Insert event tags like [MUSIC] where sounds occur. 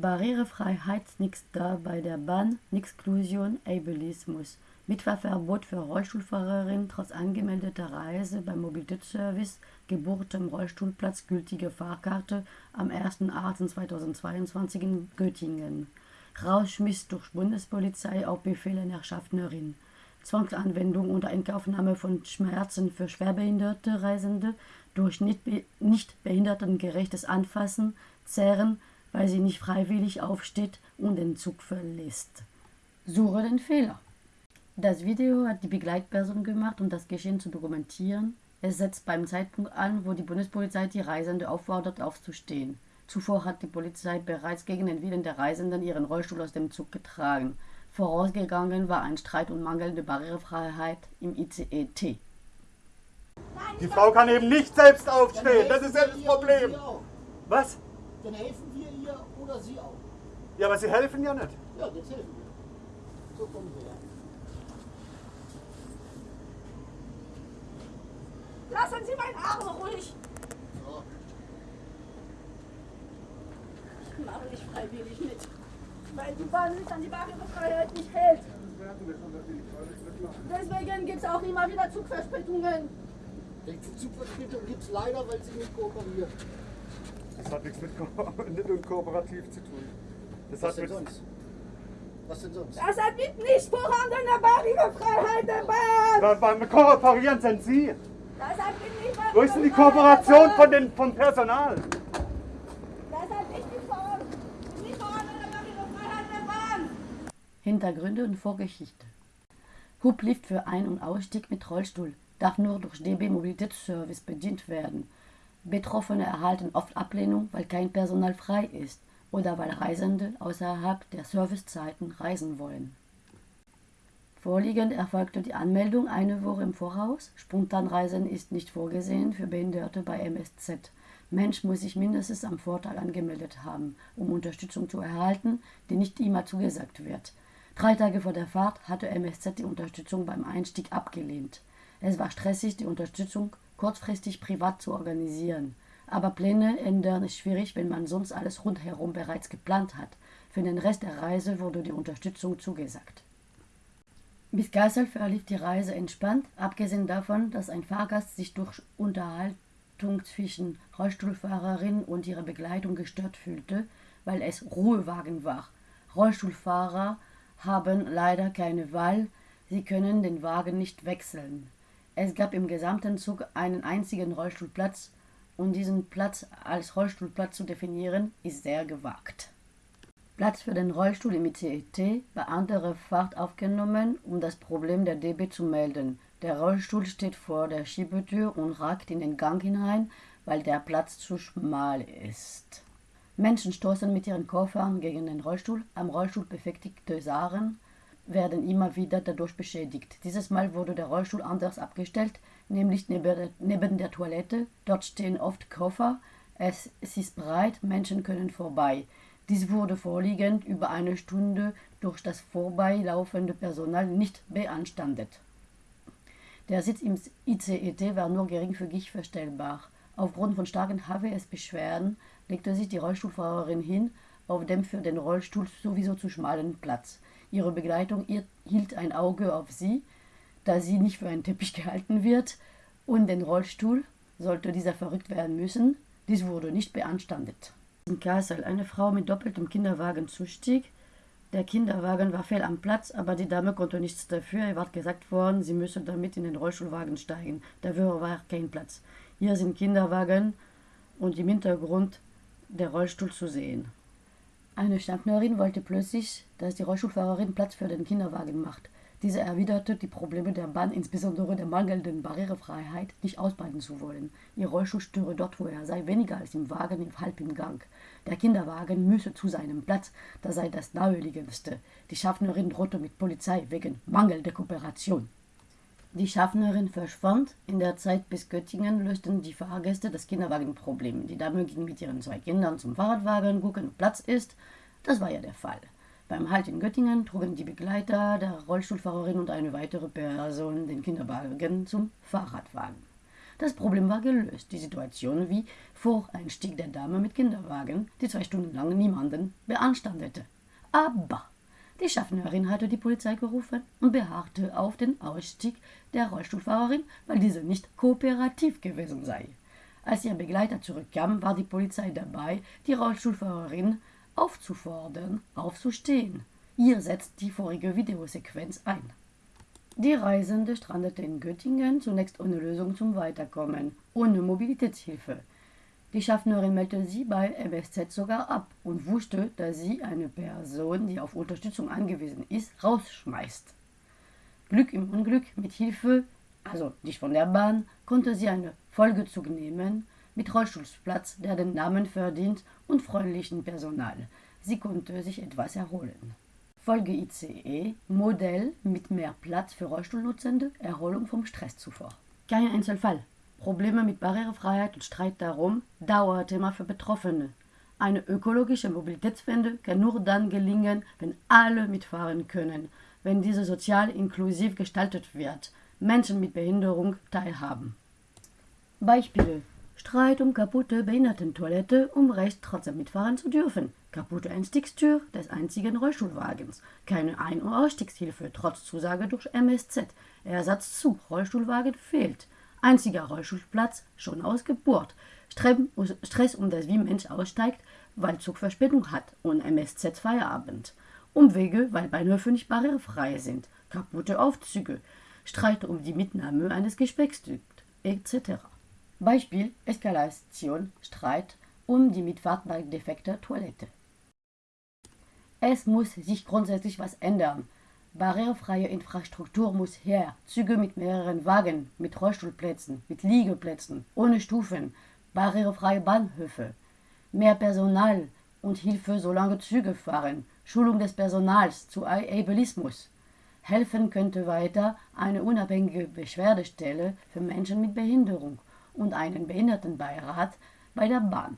Barrierefreiheit nix da bei der Bahn, Nixklusion, Ableismus. Mitfahrverbot für Rollstuhlfahrerin trotz angemeldeter Reise beim Mobilitätsservice, Geburt im Rollstuhlplatz, gültige Fahrkarte am 1.8.2022 in Göttingen. Rausschmiss durch Bundespolizei auf Befehl einer Schaffnerin. Zwangsanwendung unter Inkaufnahme von Schmerzen für schwerbehinderte Reisende durch nicht, nicht behindertengerechtes Anfassen, Zerren, weil sie nicht freiwillig aufsteht und den Zug verlässt. Suche den Fehler. Das Video hat die Begleitperson gemacht, um das Geschehen zu dokumentieren. Es setzt beim Zeitpunkt an, wo die Bundespolizei die Reisende auffordert, aufzustehen. Zuvor hat die Polizei bereits gegen den Willen der Reisenden ihren Rollstuhl aus dem Zug getragen. Vorausgegangen war ein Streit und mangelnde Barrierefreiheit im ICE-T. Die Frau kann eben nicht selbst aufstehen, das ist ja das Problem. Was? Dann helfen wir ihr oder sie auch. Ja, aber Sie helfen ja nicht. Ja, jetzt helfen wir. So kommen wir her. Lassen Sie meinen Arm ruhig. So. Ich mache nicht freiwillig mit. Weil die Bahn sich an die Barrierefreiheit nicht hält. Deswegen gibt es auch immer wieder Zugverspätungen. Die Zugverspätung gibt es leider, weil sie nicht kooperiert. Das hat nichts mit, Ko nicht [LAUGHS] mit kooperativ zu tun. Das Was hat denn mit, sonst? Was denn sonst? Das hat mit nicht vorhandener Barrierefreiheit der Bahn. Beim- beim Kooperieren sind Sie. Das hat mit nicht Wo ist denn die Kooperation von den, vom Personal? Das hat nicht mit. Hintergründe und Vorgeschichte. Hublift für Ein- und Ausstieg mit Rollstuhl darf nur durch DB Mobilitätsservice bedient werden. Betroffene erhalten oft Ablehnung, weil kein Personal frei ist oder weil Reisende außerhalb der Servicezeiten reisen wollen. Vorliegend erfolgte die Anmeldung eine Woche im Voraus. Spontanreisen ist nicht vorgesehen für Behinderte bei MSZ. Mensch muss sich mindestens am Vortag angemeldet haben, um Unterstützung zu erhalten, die nicht immer zugesagt wird. Drei Tage vor der Fahrt hatte MSZ die Unterstützung beim Einstieg abgelehnt. Es war stressig, die Unterstützung kurzfristig privat zu organisieren. Aber Pläne ändern ist schwierig, wenn man sonst alles rundherum bereits geplant hat. Für den Rest der Reise wurde die Unterstützung zugesagt. Bis Kassel verlief die Reise entspannt, abgesehen davon, dass ein Fahrgast sich durch Unterhaltung zwischen Rollstuhlfahrerin und ihrer Begleitung gestört fühlte, weil es Ruhewagen war. Rollstuhlfahrer haben leider keine Wahl, sie können den Wagen nicht wechseln. Es gab im gesamten Zug einen einzigen Rollstuhlplatz und diesen Platz als Rollstuhlplatz zu definieren, ist sehr gewagt. Platz für den Rollstuhl im ICET bei anderer Fahrt aufgenommen, um das Problem der DB zu melden. Der Rollstuhl steht vor der Schiebetür und ragt in den Gang hinein, weil der Platz zu schmal ist. Menschen stoßen mit ihren Koffern gegen den Rollstuhl. Am Rollstuhl befestigte Sachen werden immer wieder dadurch beschädigt. Dieses Mal wurde der Rollstuhl anders abgestellt, nämlich neben der, Toilette. Dort stehen oft Koffer. Es, es ist breit, Menschen können vorbei. Dies wurde vorliegend über eine Stunde durch das vorbeilaufende Personal nicht beanstandet. Der Sitz im ICET war nur geringfügig verstellbar. Aufgrund von starken HWS-Beschwerden legte sich die Rollstuhlfahrerin hin auf dem für den Rollstuhl sowieso zu schmalen Platz. Ihre Begleitung hielt ein Auge auf sie, da sie nicht für einen Teppich [LAUGHS] gehalten wird, und den Rollstuhl, sollte dieser verrückt werden müssen, dies wurde nicht beanstandet. In Kassel eine Frau mit doppeltem Kinderwagen zustieg. Der Kinderwagen war fehl am Platz, aber die Dame konnte nichts dafür. Ihr war gesagt worden, sie müsse damit in den Rollstuhlwagen steigen. Dafür war kein Platz. Hier sind Kinderwagen und im Hintergrund der Rollstuhl zu sehen. Eine Schaffnerin wollte plötzlich, dass die Rollstuhlfahrerin Platz für den Kinderwagen macht. Diese erwiderte, die Probleme der Bahn, insbesondere der mangelnden Barrierefreiheit, nicht ausbaden zu wollen. Ihr Rollstuhl störe dort, wo er sei, weniger als im Wagen im halb im Gang. Der Kinderwagen müsse zu seinem Platz, das sei das naheliegendste. Die Schaffnerin drohte mit Polizei wegen mangelnder Kooperation. Die Schaffnerin verschwand. In der Zeit bis Göttingen lösten die Fahrgäste das Kinderwagenproblem. Die Dame ging mit ihren zwei Kindern zum Fahrradwagen, gucken, ob Platz ist. Das war ja der Fall. Beim Halt in Göttingen trugen die Begleiter der Rollstuhlfahrerin und eine weitere Person den Kinderwagen zum Fahrradwagen. Das Problem war gelöst. Die Situation wie vor Einstieg der Dame mit Kinderwagen, die zwei Stunden lang niemanden beanstandete. Aber die Schaffnerin hatte die Polizei gerufen und beharrte auf den Ausstieg der Rollstuhlfahrerin, weil diese nicht kooperativ gewesen sei. Als ihr Begleiter zurückkam, war die Polizei dabei, die Rollstuhlfahrerin aufzufordern, aufzustehen. Hier setzt die vorige Videosequenz ein. Die Reisende strandete in Göttingen, zunächst ohne Lösung zum Weiterkommen, ohne Mobilitätshilfe. Die Schaffnerin meldete sie bei MSZ sogar ab und wusste, dass sie eine Person, die auf Unterstützung angewiesen ist, rausschmeißt. Glück im Unglück mit Hilfe, also nicht von der Bahn, konnte sie einen Folgezug nehmen mit Rollstuhlplatz, der den Namen verdient und freundlichen Personal. Sie konnte sich etwas erholen. Folge ICE, Modell mit mehr Platz für Rollstuhlnutzende, Erholung vom Stress zuvor. Kein Einzelfall. Probleme mit Barrierefreiheit und Streit darum, Dauerthema für Betroffene. Eine ökologische Mobilitätswende kann nur dann gelingen, wenn alle mitfahren können, wenn diese sozial inklusiv gestaltet wird, Menschen mit Behinderung teilhaben. Beispiele Streit um kaputte Behindertentoilette, um Recht trotzdem mitfahren zu dürfen. Kaputte Einstiegstür des einzigen Rollstuhlwagens. Keine Ein- und Ausstiegshilfe, trotz Zusage durch MSZ. Ersatzzug, Rollstuhlwagen fehlt. Einziger Rollstuhlplatz, schon ausgeburt. Stress um das, wie Mensch aussteigt, weil Zug Verspätung hat und MSZ Feierabend. Umwege, weil Bahnhöfe nicht barrierefrei sind. Kaputte Aufzüge. Streit um die Mitnahme eines Gepäckstücks, etc. Beispiel Eskalation, Streit um die Mitfahrt bei defekter Toilette. Es muss sich grundsätzlich was ändern. Barrierefreie Infrastruktur muss her. Züge mit mehreren Wagen, mit Rollstuhlplätzen, mit Liegeplätzen, ohne Stufen, barrierefreie Bahnhöfe, mehr Personal und Hilfe, solange Züge fahren, Schulung des Personals zu Ableismus. Helfen könnte weiter eine unabhängige Beschwerdestelle für Menschen mit Behinderung und einen Behindertenbeirat bei der Bahn.